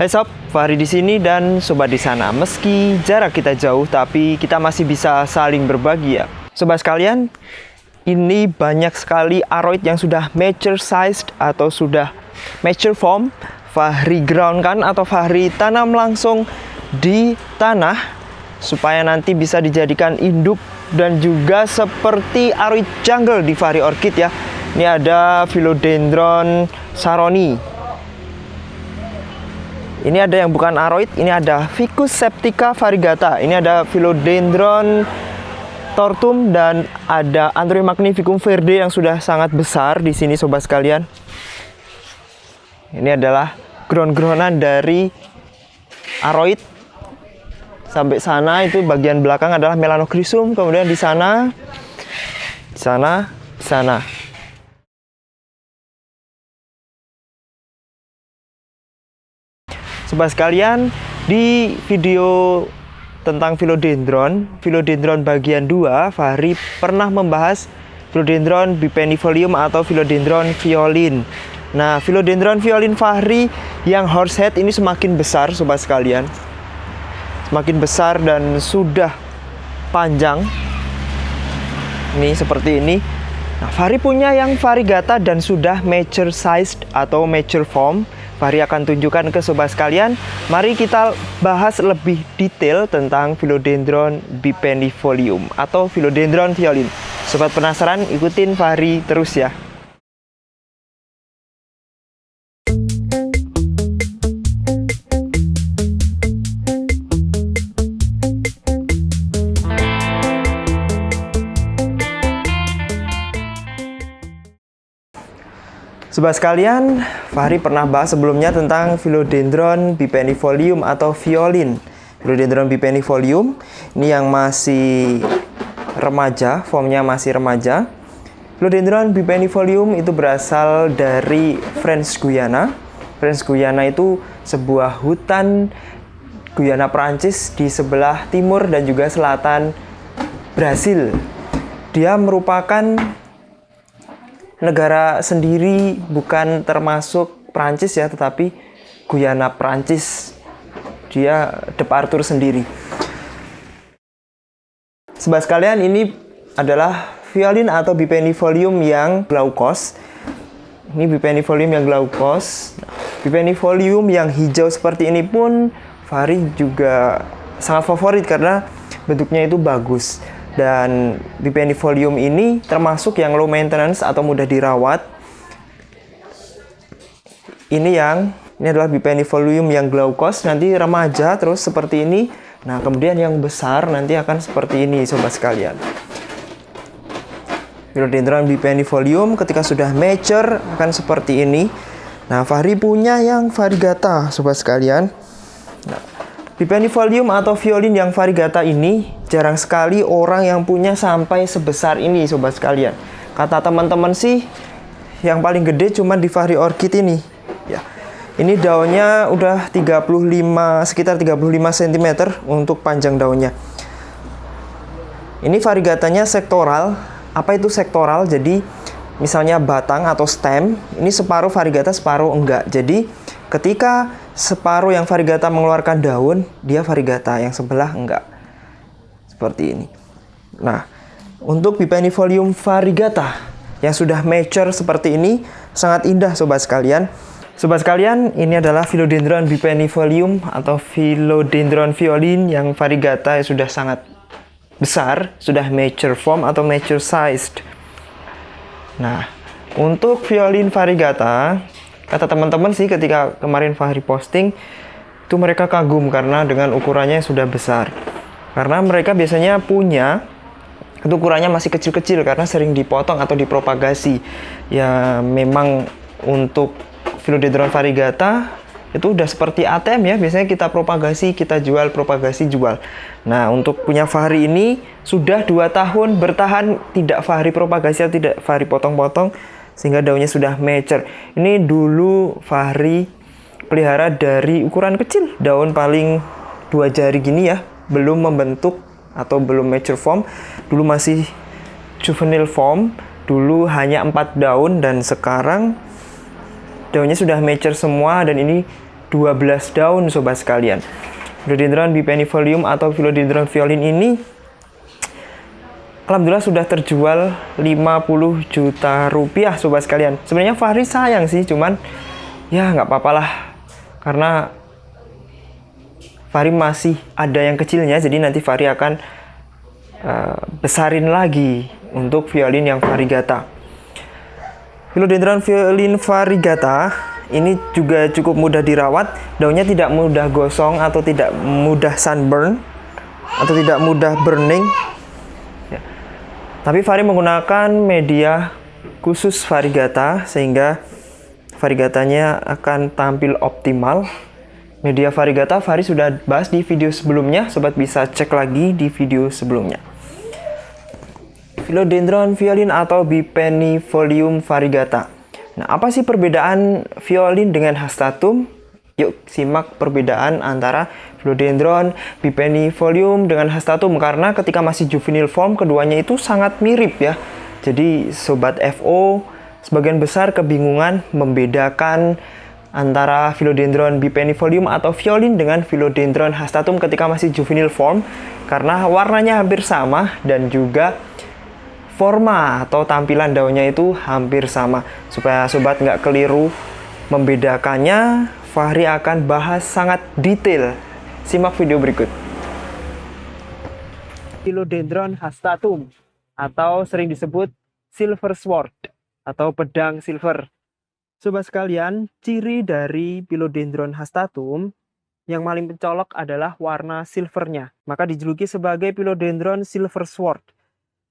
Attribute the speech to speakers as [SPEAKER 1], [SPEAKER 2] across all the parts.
[SPEAKER 1] Hai sob, Fahri di sini dan sobat di sana. Meski jarak kita jauh, tapi kita masih bisa saling berbagi ya. Sobat sekalian, ini banyak sekali aroid yang sudah mature sized atau sudah mature form. Fahri ground kan atau Fahri tanam langsung di tanah supaya nanti bisa dijadikan induk dan juga seperti aroid jungle di Fahri Orchid ya. Ini ada Philodendron saroni ini ada yang bukan aroid, ini ada Ficus septica variegata. Ini ada Philodendron tortum dan ada Anthurium magnificum verde yang sudah sangat besar di sini sobat sekalian. Ini adalah ground-groundan dari aroid. Sampai sana itu bagian belakang adalah Melanochrysum, kemudian di sana di sana, di sana. Sobat sekalian, di video tentang philodendron, philodendron bagian 2, Fahri pernah membahas philodendron bipenifolium atau philodendron violin. Nah, philodendron violin Fahri yang horsehead ini semakin besar sobat sekalian. Semakin besar dan sudah panjang. Ini seperti ini. Nah, Fahri punya yang variegata dan sudah mature sized atau mature form. Fahri akan tunjukkan ke sobat sekalian. Mari kita bahas lebih detail tentang Philodendron bipennifolium atau Philodendron violin. Sobat penasaran? Ikutin Fahri terus ya. Sobat sekalian, Fahri pernah bahas sebelumnya tentang Philodendron bipennifolium atau violin. Philodendron bipennifolium ini yang masih remaja, formnya masih remaja. Philodendron bipennifolium itu berasal dari French Guiana. French Guiana itu sebuah hutan Guyana Prancis di sebelah timur dan juga selatan Brasil. Dia merupakan negara sendiri bukan termasuk Prancis ya, tetapi Guyana Prancis. Dia Departur sendiri. Sebab sekalian ini adalah violin atau bipennifolium yang glaukos. Ini bipennifolium yang glaukos. Bipennifolium yang hijau seperti ini pun Fahri juga sangat favorit karena bentuknya itu bagus dan bipennifolium ini termasuk yang low maintenance atau mudah dirawat. Ini yang ini adalah bipennifolium yang glaukos. Nanti remaja terus seperti ini. Nah kemudian yang besar nanti akan seperti ini sobat sekalian. Philodendron bipennifolium ketika sudah mature akan seperti ini. Nah Fahri punya yang variegata sobat sekalian. Nah, Bipennifolium atau violin yang variegata ini jarang sekali orang yang punya sampai sebesar ini sobat sekalian. Kata teman-teman sih yang paling gede cuma di Fahri Orchid ini. Ya. Ini daunnya udah 35 sekitar 35 cm untuk panjang daunnya. Ini variegatanya sektoral. Apa itu sektoral? Jadi misalnya batang atau stem, ini separuh variegata separuh enggak. Jadi ketika separuh yang variegata mengeluarkan daun, dia variegata, yang sebelah enggak. Seperti ini. Nah, untuk bipennifolium variegata yang sudah mature seperti ini, sangat indah sobat sekalian. Sobat sekalian, ini adalah Philodendron bipennifolium atau Philodendron violin yang variegata yang sudah sangat besar, sudah mature form atau mature sized. Nah, untuk violin variegata, kata teman-teman sih ketika kemarin Fahri posting itu mereka kagum karena dengan ukurannya yang sudah besar. Karena mereka biasanya punya itu ukurannya masih kecil-kecil karena sering dipotong atau dipropagasi. Ya memang untuk Philodendron variegata itu udah seperti ATM ya. Biasanya kita propagasi kita jual propagasi jual. Nah untuk punya Fahri ini sudah dua tahun bertahan tidak Fahri propagasi atau tidak Fahri potong-potong sehingga daunnya sudah mature. Ini dulu Fahri pelihara dari ukuran kecil, daun paling dua jari gini ya, belum membentuk atau belum mature form. Dulu masih juvenile form, dulu hanya empat daun dan sekarang daunnya sudah mature semua dan ini 12 daun sobat sekalian. Philodendron bipenifolium atau Philodendron violin ini Alhamdulillah sudah terjual 50 juta rupiah sobat sekalian. Sebenarnya Fahri sayang sih, cuman ya nggak apa-apa lah. Karena Fahri masih ada yang kecilnya, jadi nanti Fahri akan uh, besarin lagi untuk violin yang variegata. Philodendron violin variegata ini juga cukup mudah dirawat, daunnya tidak mudah gosong atau tidak mudah sunburn atau tidak mudah burning tapi Fari menggunakan media khusus varigata sehingga varigatanya akan tampil optimal. Media varigata Fari sudah bahas di video sebelumnya, sobat bisa cek lagi di video sebelumnya. Philodendron violin atau Bipennifolium variegata. Nah, apa sih perbedaan violin dengan hastatum? Yuk simak perbedaan antara Philodendron bipennifolium dengan hastatum karena ketika masih juvenile form keduanya itu sangat mirip ya. Jadi sobat FO sebagian besar kebingungan membedakan antara Philodendron bipennifolium atau violin dengan Philodendron hastatum ketika masih juvenile form karena warnanya hampir sama dan juga forma atau tampilan daunnya itu hampir sama supaya sobat nggak keliru membedakannya Fahri akan bahas sangat detail. Simak video berikut. Philodendron hastatum atau sering disebut silver sword atau pedang silver. Sobat sekalian, ciri dari Philodendron hastatum yang paling mencolok adalah warna silvernya. Maka dijuluki sebagai Philodendron silver sword.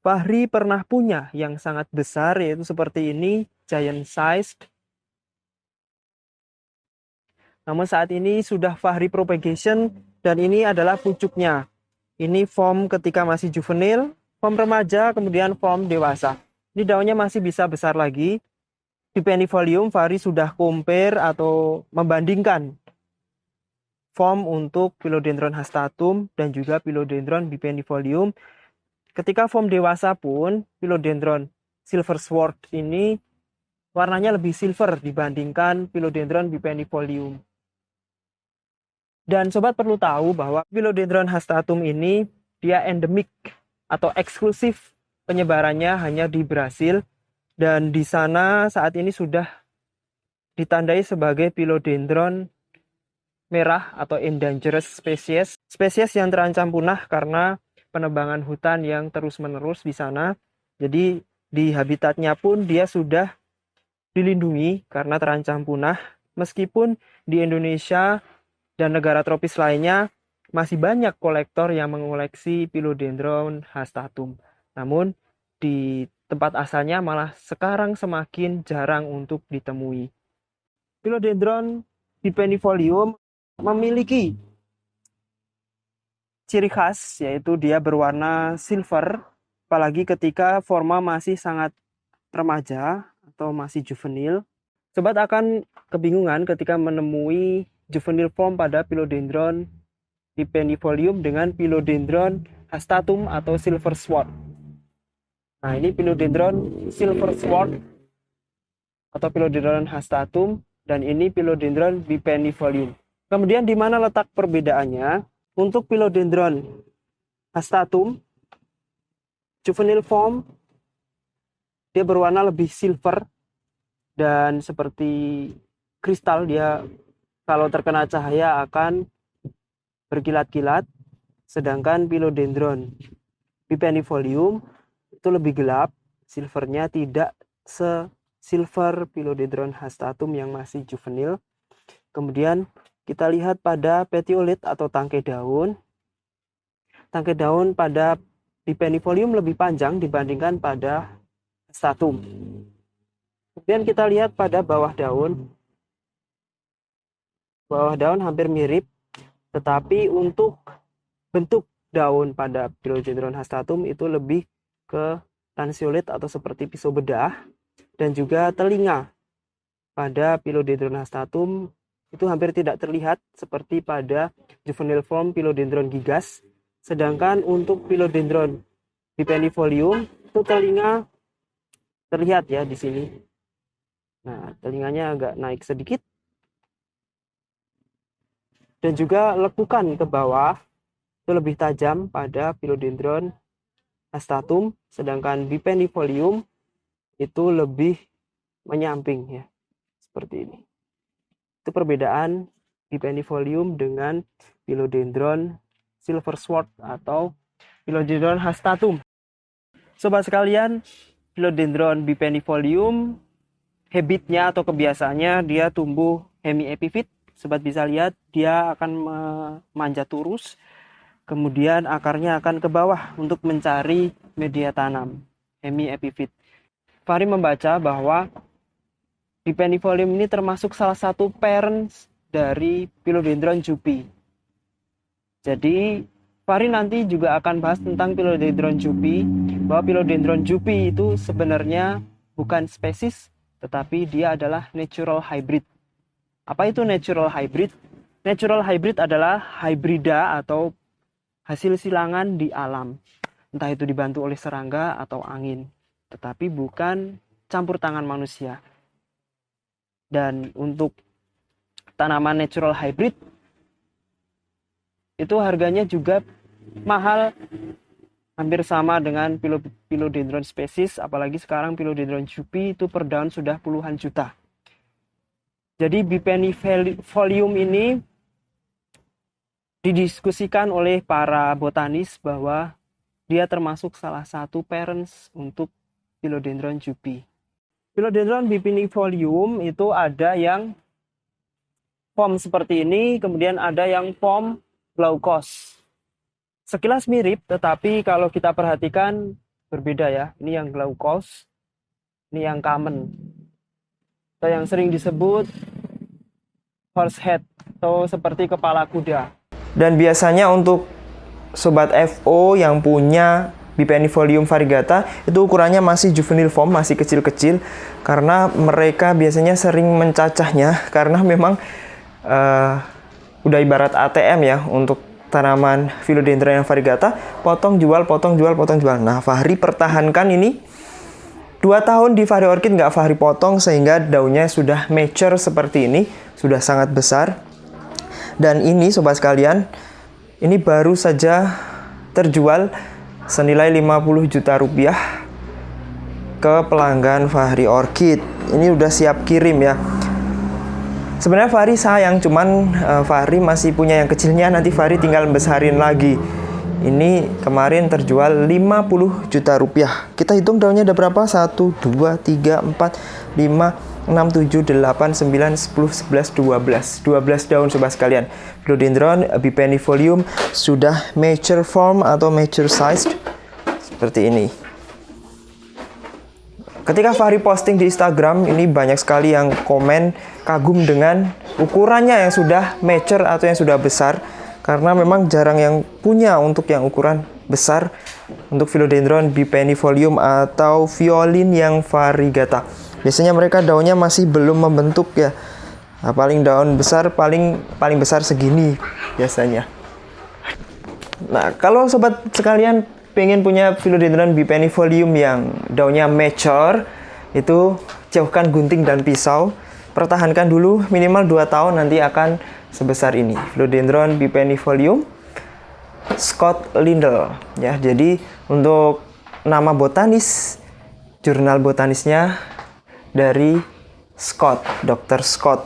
[SPEAKER 1] Fahri pernah punya yang sangat besar yaitu seperti ini, giant sized namun saat ini sudah Fahri propagation dan ini adalah pucuknya. Ini form ketika masih juvenil, form remaja, kemudian form dewasa. Ini daunnya masih bisa besar lagi. Di penifolium Fahri sudah compare atau membandingkan form untuk Philodendron hastatum dan juga Philodendron bipennifolium. Ketika form dewasa pun Philodendron silver sword ini warnanya lebih silver dibandingkan Philodendron bipennifolium. Dan sobat perlu tahu bahwa Philodendron hastatum ini dia endemik atau eksklusif penyebarannya hanya di Brasil dan di sana saat ini sudah ditandai sebagai Philodendron merah atau endangered species, spesies yang terancam punah karena penebangan hutan yang terus-menerus di sana. Jadi di habitatnya pun dia sudah dilindungi karena terancam punah. Meskipun di Indonesia dan negara tropis lainnya masih banyak kolektor yang mengoleksi Philodendron hastatum. Namun di tempat asalnya malah sekarang semakin jarang untuk ditemui. Philodendron dipennifolium memiliki ciri khas yaitu dia berwarna silver apalagi ketika forma masih sangat remaja atau masih juvenil. Sobat akan kebingungan ketika menemui juvenile form pada Philodendron dipennifolium dengan Philodendron hastatum atau silver sword. Nah, ini Philodendron silver sword atau Philodendron hastatum dan ini Philodendron bipennifolium. Kemudian di mana letak perbedaannya? Untuk Philodendron hastatum juvenile form dia berwarna lebih silver dan seperti kristal dia kalau terkena cahaya akan berkilat-kilat, sedangkan Philodendron bipennifolium itu lebih gelap, silvernya tidak se-silver Philodendron hastatum yang masih juvenil. Kemudian kita lihat pada petiolit atau tangkai daun. Tangkai daun pada bipennifolium lebih panjang dibandingkan pada hastatum. Kemudian kita lihat pada bawah daun, bawah daun hampir mirip, tetapi untuk bentuk daun pada Philodendron hastatum itu lebih ke lanceolate atau seperti pisau bedah dan juga telinga pada Philodendron hastatum itu hampir tidak terlihat seperti pada juvenile form Philodendron gigas. Sedangkan untuk Philodendron bipennifolium itu telinga terlihat ya di sini. Nah telinganya agak naik sedikit
[SPEAKER 2] dan juga lekukan ke bawah itu lebih tajam pada Philodendron hastatum sedangkan bipennifolium itu lebih menyamping ya seperti ini. Itu perbedaan bipennifolium dengan Philodendron silver sword atau Philodendron hastatum sobat sekalian Philodendron bipennifolium habitnya atau kebiasaannya dia tumbuh hemiepifit sobat bisa lihat dia akan memanjat lurus kemudian akarnya akan ke bawah untuk mencari media tanam hemiepifit Fahri membaca bahwa Dipendifolium ini termasuk salah satu parents dari Philodendron jupi. Jadi Fahri nanti juga akan bahas tentang Philodendron jupi bahwa Philodendron jupi itu sebenarnya bukan spesies tetapi dia adalah natural hybrid. Apa itu natural hybrid? Natural hybrid adalah hybrida atau hasil silangan di alam. Entah itu dibantu oleh serangga atau angin. Tetapi bukan campur tangan manusia. Dan untuk tanaman natural hybrid itu harganya juga mahal hampir sama dengan philodendron spesies apalagi sekarang philodendron jupi itu per daun sudah puluhan juta jadi bipennifolium ini didiskusikan oleh para botanis bahwa dia termasuk salah satu parents untuk Philodendron jupi. Philodendron bipennifolium itu ada yang form seperti ini, kemudian ada yang form glaucos. Sekilas mirip, tetapi kalau kita perhatikan berbeda ya. Ini yang glaucos, ini yang common atau yang sering disebut horse head atau seperti kepala kuda.
[SPEAKER 1] Dan biasanya untuk sobat FO yang punya Bipennifolium variegata itu ukurannya masih juvenile form, masih kecil-kecil karena mereka biasanya sering mencacahnya karena memang uh, udah ibarat ATM ya untuk tanaman Philodendron variegata, potong jual, potong jual, potong jual. Nah, Fahri pertahankan ini Dua tahun di Fahri Orchid nggak Fahri potong sehingga daunnya sudah mature seperti ini, sudah sangat besar. Dan ini sobat sekalian, ini baru saja terjual senilai 50 juta rupiah ke pelanggan Fahri Orchid. Ini udah siap kirim ya. Sebenarnya Fahri sayang, cuman uh, Fahri masih punya yang kecilnya, nanti Fahri tinggal besarin lagi. Ini kemarin terjual 50 juta rupiah. Kita hitung daunnya ada berapa? 1, 2, 3, 4, 5, 6, 7, 8, 9, 10, 11, 12. 12 daun sobat sekalian. Philodendron bipennifolium sudah mature form atau mature sized seperti ini. Ketika Fahri posting di Instagram, ini banyak sekali yang komen kagum dengan ukurannya yang sudah mature atau yang sudah besar karena memang jarang yang punya untuk yang ukuran besar untuk philodendron bipennifolium atau violin yang variegata. Biasanya mereka daunnya masih belum membentuk ya. Nah, paling daun besar paling paling besar segini biasanya. Nah, kalau sobat sekalian pengen punya philodendron bipennifolium yang daunnya mature, itu jauhkan gunting dan pisau. Pertahankan dulu minimal 2 tahun nanti akan sebesar ini. Philodendron bipennifolium Scott Lindell. Ya jadi untuk nama botanis jurnal botanisnya dari Scott Dr. Scott.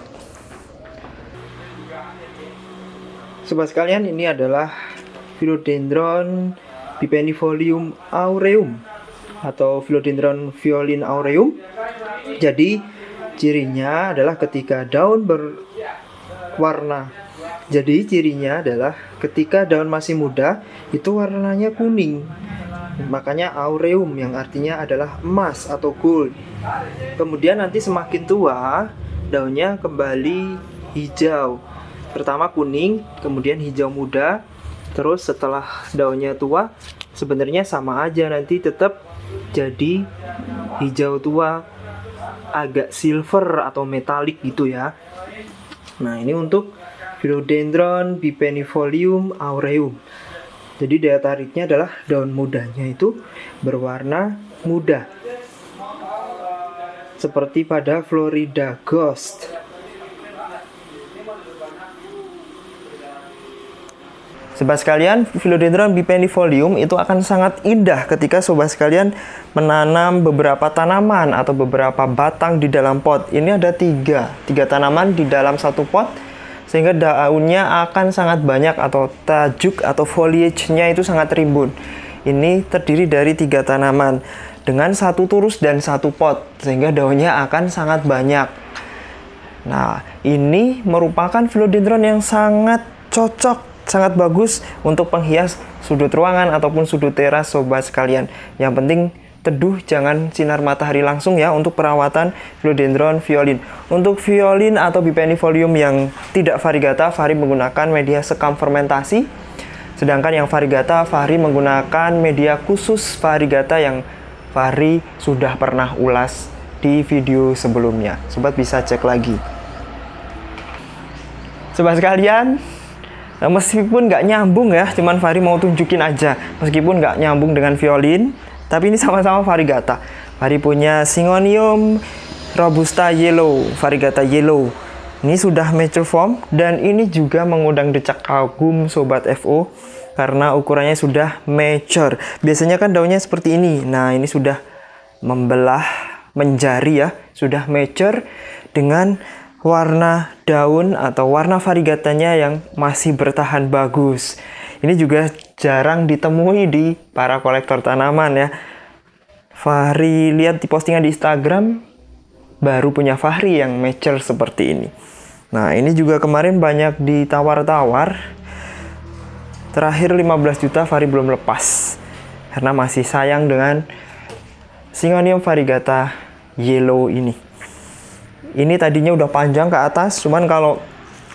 [SPEAKER 1] Sobat sekalian ini adalah Philodendron bipennifolium aureum atau Philodendron violin aureum. Jadi cirinya adalah ketika daun ber warna. Jadi cirinya adalah ketika daun masih muda itu warnanya kuning. Makanya aureum yang artinya adalah emas atau gold. Kemudian nanti semakin tua daunnya kembali hijau. Pertama kuning, kemudian hijau muda. Terus setelah daunnya tua sebenarnya sama aja nanti tetap jadi hijau tua agak silver atau metalik gitu ya. Nah, ini untuk Philodendron bipennifolium aureum. Jadi daya tariknya adalah daun mudanya itu berwarna muda. Seperti pada Florida Ghost. Sobat sekalian, Philodendron bipennifolium itu akan sangat indah ketika sobat sekalian menanam beberapa tanaman atau beberapa batang di dalam pot. Ini ada tiga, tiga tanaman di dalam satu pot sehingga daunnya akan sangat banyak atau tajuk atau foliage-nya itu sangat rimbun. Ini terdiri dari tiga tanaman dengan satu turus dan satu pot sehingga daunnya akan sangat banyak. Nah, ini merupakan philodendron yang sangat cocok sangat bagus untuk penghias sudut ruangan ataupun sudut teras sobat sekalian. Yang penting teduh jangan sinar matahari langsung ya untuk perawatan philodendron violin. Untuk violin atau bipennifolium yang tidak variegata, Fahri menggunakan media sekam fermentasi. Sedangkan yang variegata, Fahri menggunakan media khusus variegata yang Fahri sudah pernah ulas di video sebelumnya. Sobat bisa cek lagi. Sobat sekalian, Meskipun nggak nyambung ya, cuman Fari mau tunjukin aja. Meskipun nggak nyambung dengan violin, tapi ini sama-sama variegata. Fari punya Syngonium Robusta Yellow, variegata Yellow. Ini sudah mature form dan ini juga mengundang decak kagum sobat FO karena ukurannya sudah mature. Biasanya kan daunnya seperti ini. Nah, ini sudah membelah menjari ya, sudah mature dengan warna daun atau warna variegatanya yang masih bertahan bagus. Ini juga jarang ditemui di para kolektor tanaman ya. Fahri lihat di postingan di Instagram baru punya Fahri yang mature seperti ini. Nah, ini juga kemarin banyak ditawar-tawar. Terakhir 15 juta Fahri belum lepas. Karena masih sayang dengan Syngonium variegata yellow ini ini tadinya udah panjang ke atas cuman kalau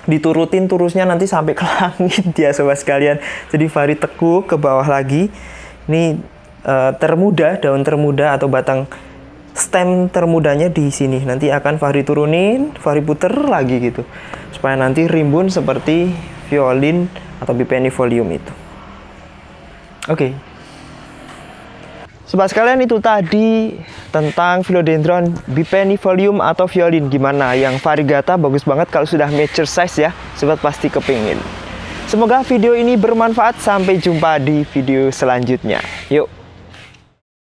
[SPEAKER 1] diturutin turusnya nanti sampai ke langit ya sobat sekalian. Jadi Fari tekuk ke bawah lagi. Ini uh, termuda daun termuda atau batang stem termudanya di sini. Nanti akan Fahri turunin Fahri puter lagi gitu. Supaya nanti rimbun seperti violin atau bipennifolium itu. Oke okay. Sobat sekalian itu tadi tentang philodendron bipennifolium atau violin. Gimana? Yang variegata bagus banget kalau sudah mature size ya. Sobat pasti kepingin. Semoga video ini bermanfaat. Sampai jumpa di video selanjutnya. Yuk